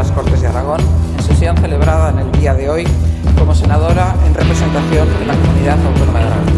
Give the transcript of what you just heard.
las Cortes de Aragón, en sesión celebrada en el día de hoy como senadora en representación de la Comunidad Autónoma de Aragón.